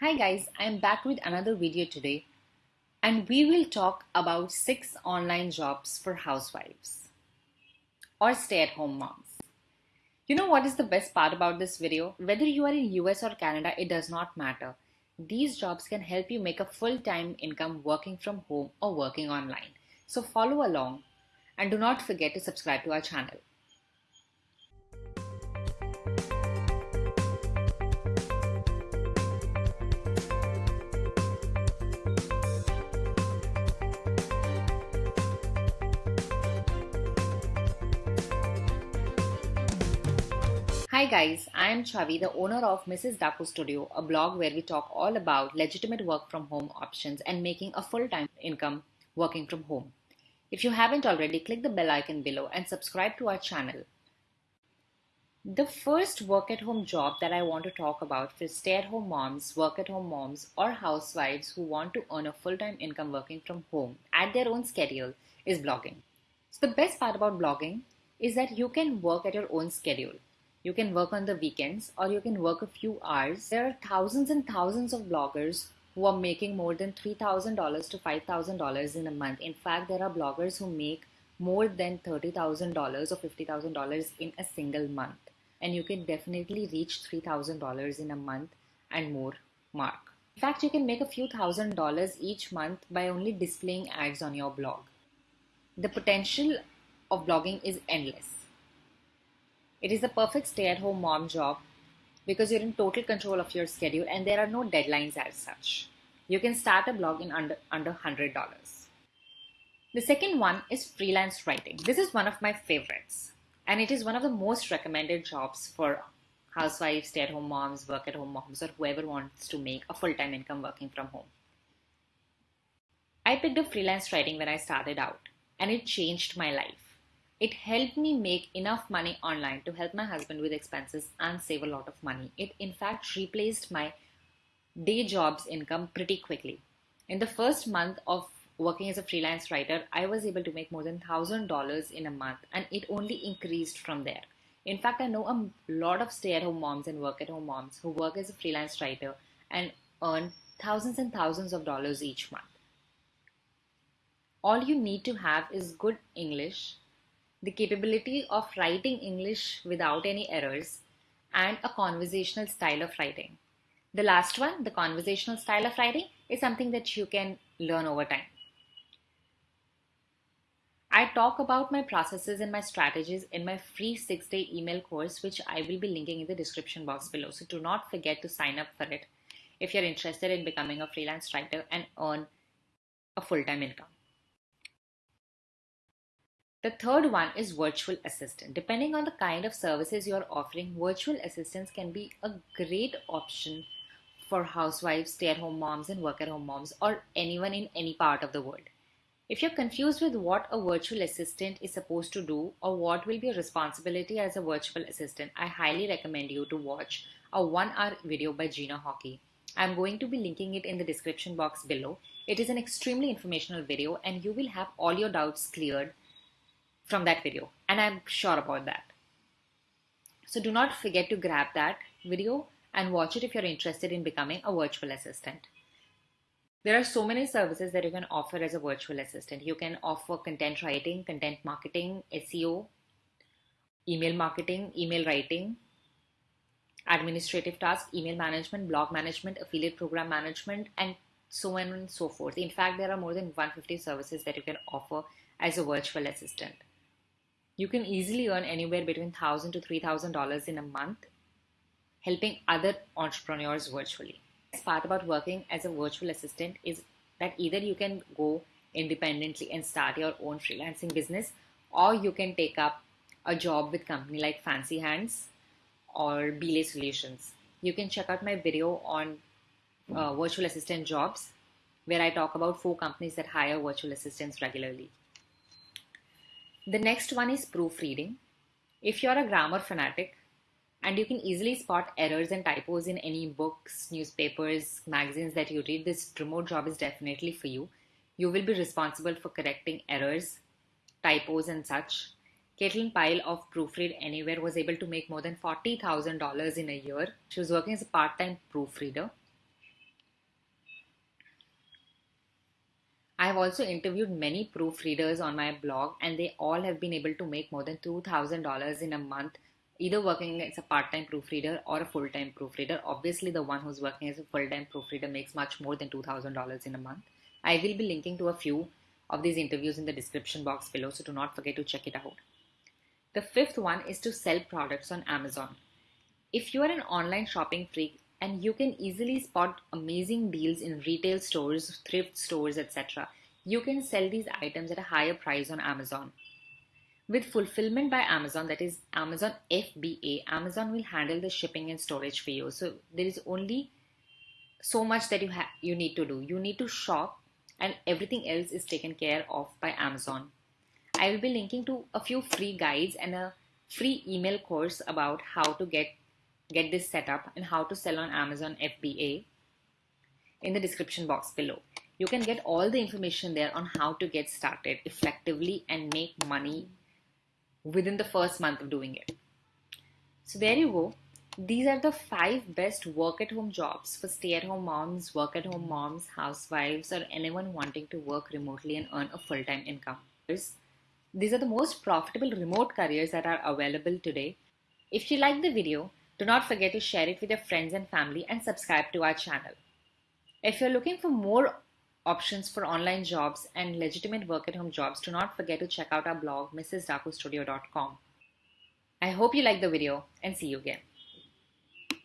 Hi guys, I am back with another video today and we will talk about 6 online jobs for housewives or stay-at-home moms. You know what is the best part about this video? Whether you are in US or Canada, it does not matter. These jobs can help you make a full-time income working from home or working online. So follow along and do not forget to subscribe to our channel. Hi guys, I am Chavi, the owner of Mrs. Daku Studio, a blog where we talk all about legitimate work from home options and making a full-time income working from home. If you haven't already, click the bell icon below and subscribe to our channel. The first work at home job that I want to talk about for stay at home moms, work at home moms, or housewives who want to earn a full time income working from home at their own schedule is blogging. So, the best part about blogging is that you can work at your own schedule. You can work on the weekends or you can work a few hours. There are thousands and thousands of bloggers who are making more than $3,000 to $5,000 in a month. In fact, there are bloggers who make more than $30,000 or $50,000 in a single month. And you can definitely reach $3,000 in a month and more mark. In fact, you can make a few thousand dollars each month by only displaying ads on your blog. The potential of blogging is endless. It is the perfect stay at home mom job because you're in total control of your schedule and there are no deadlines as such. You can start a blog in under, under $100. The second one is freelance writing. This is one of my favorites and it is one of the most recommended jobs for housewives, stay at home moms, work at home moms, or whoever wants to make a full time income working from home. I picked up freelance writing when I started out and it changed my life. It helped me make enough money online to help my husband with expenses and save a lot of money. It, in fact, replaced my day job's income pretty quickly. In the first month of working as a freelance writer, I was able to make more than $1,000 in a month, and it only increased from there. In fact, I know a lot of stay at home moms and work at home moms who work as a freelance writer and earn thousands and thousands of dollars each month. All you need to have is good English the capability of writing English without any errors, and a conversational style of writing. The last one, the conversational style of writing, is something that you can learn over time. I talk about my processes and my strategies in my free six day email course, which I will be linking in the description box below. So do not forget to sign up for it if you're interested in becoming a freelance writer and earn a full time income. The third one is virtual assistant. Depending on the kind of services you're offering, virtual assistants can be a great option for housewives, stay at home moms, and work at home moms, or anyone in any part of the world. If you're confused with what a virtual assistant is supposed to do or what will be your responsibility as a virtual assistant, I highly recommend you to watch a one hour video by Gina Horkey. I'm going to be linking it in the description box below. It is an extremely informational video and you will have all your doubts cleared from that video and I'm sure about that. So do not forget to grab that video and watch it if you're interested in becoming a virtual assistant. There are so many services that you can offer as a virtual assistant. You can offer content writing, content marketing, SEO, email marketing, email writing, administrative tasks, email management, blog management, affiliate program management, and so on and so forth. In fact, there are more than 150 services that you can offer as a virtual assistant. You can easily earn anywhere between 1,000 to $3,000 in a month helping other entrepreneurs virtually. The part about working as a virtual assistant is that either you can go independently and start your own freelancing business or you can take up a job with company like Fancy Hands or Belay Solutions. You can check out my video on uh, virtual assistant jobs where I talk about four companies that hire virtual assistants regularly. The next one is proofreading. If you're a grammar fanatic and you can easily spot errors and typos in any books, newspapers, magazines that you read, this remote job is definitely for you. You will be responsible for correcting errors, typos, and such. Caitlin Pyle of Proofread Anywhere was able to make more than $40,000 in a year. She was working as a part time proofreader. I have also interviewed many proofreaders on my blog, and they all have been able to make more than $2,000 in a month, either working as a part time proofreader or a full time proofreader. Obviously, the one who's working as a full time proofreader makes much more than $2,000 in a month. I will be linking to a few of these interviews in the description box below, so do not forget to check it out. The fifth one is to sell products on Amazon. If you are an online shopping freak, and you can easily spot amazing deals in retail stores, thrift stores, etc. You can sell these items at a higher price on Amazon. With fulfillment by Amazon, that is Amazon FBA, Amazon will handle the shipping and storage for you. So there is only so much that you have you need to do. You need to shop and everything else is taken care of by Amazon. I will be linking to a few free guides and a free email course about how to get get this set up and how to sell on Amazon FBA in the description box below. You can get all the information there on how to get started effectively and make money within the first month of doing it. So there you go. These are the five best work at home jobs for stay at home moms, work at home moms, housewives, or anyone wanting to work remotely and earn a full time income. These are the most profitable remote careers that are available today. If you like the video, do not forget to share it with your friends and family and subscribe to our channel. If you're looking for more options for online jobs and legitimate work at home jobs, do not forget to check out our blog, mrsdakustudio.com. I hope you liked the video and see you again.